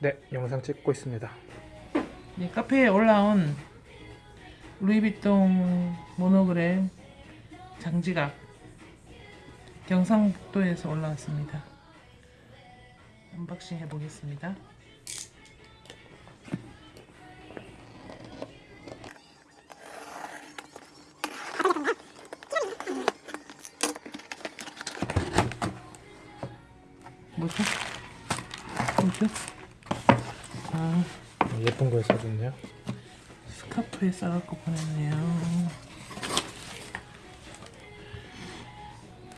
네, 영상 찍고 있습니다. 네, 카페에 올라온 루이비통 모노그램 장지갑 경상북도에서 올라왔습니다. Unboxing 해보겠습니다. 뭐죠? 뭐죠? 아, 예쁜 걸 써줬네요. 스카프에 싸갖고 보냈네요.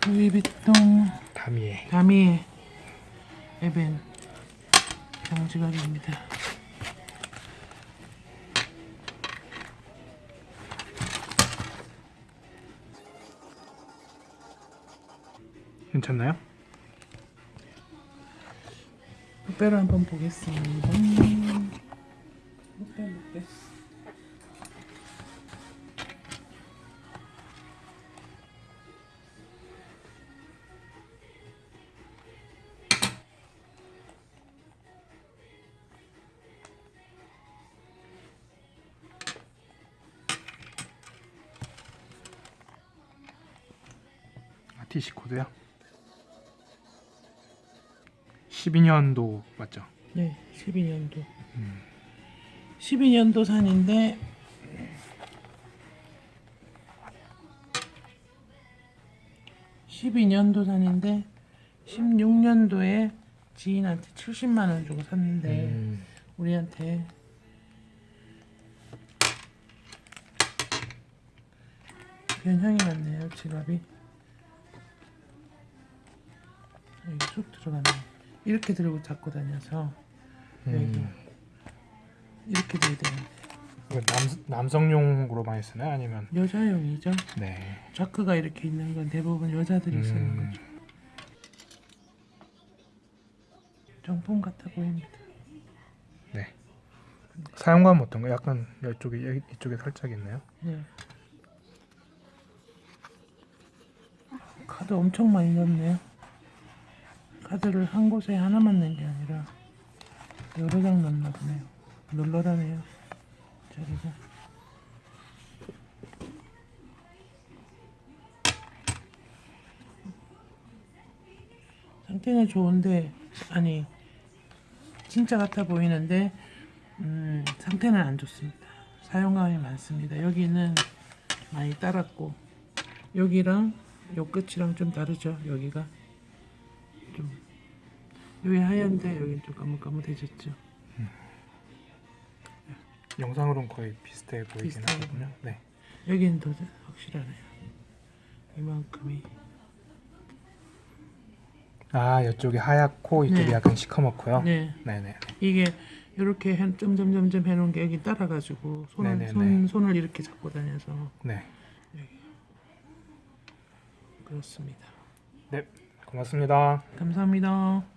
루이비통 다미에. 다미 에벤 장지갑입니다. 괜찮나요? 목배로 한번 보겠습니다. TC 코드요? 12년도 맞죠? 네, 12년도. 12년도 산인데 (12년도) 산인데 (16년도에) 지인한테 (70만 원) 주고 샀는데 음, 우리한테 변형이 났네요 지갑이 여기 쑥 들어갔네 이렇게 들고 잡고 다녀서 음. 이렇게 돼야 이거 남, 남성용으로 많이 쓰나요? 아니면 여자용이죠 네. 자크가 이렇게 있는 건 대부분 여자들이 쓰는 음. 거죠 정품 같아 보입니다 네. 사용감 어떤가? 약간 이쪽에 이쪽에 살짝 있네요. 네. 카드 엄청 많이 넣었네요. 카드를 한 곳에 하나만 넣은 게 아니라 여러 장 넣나 보네요. 널널하네요. 자리가. 상태는 좋은데 아니 진짜 같아 보이는데 음, 상태는 안 좋습니다. 사용감이 많습니다. 여기는 많이 따랐고 여기랑 요 끝이랑 좀 다르죠. 여기가 좀 여기 하얀데 여기 좀 까뭇까뭇해졌죠. 영상으로는 거의 비슷해 보이긴 하거든요. 네. 여기는 더 확실하네요. 이만큼이 아, 이쪽이 하얗고 이쪽이 네. 약간 시커멓고요. 네 네네. 이게 이렇게 한 점점 점점 해놓은 게 여기 따라가지고 손을 네네네. 손 손을 이렇게 잡고 다녀서 네. 그렇습니다. 네. 고맙습니다. 감사합니다.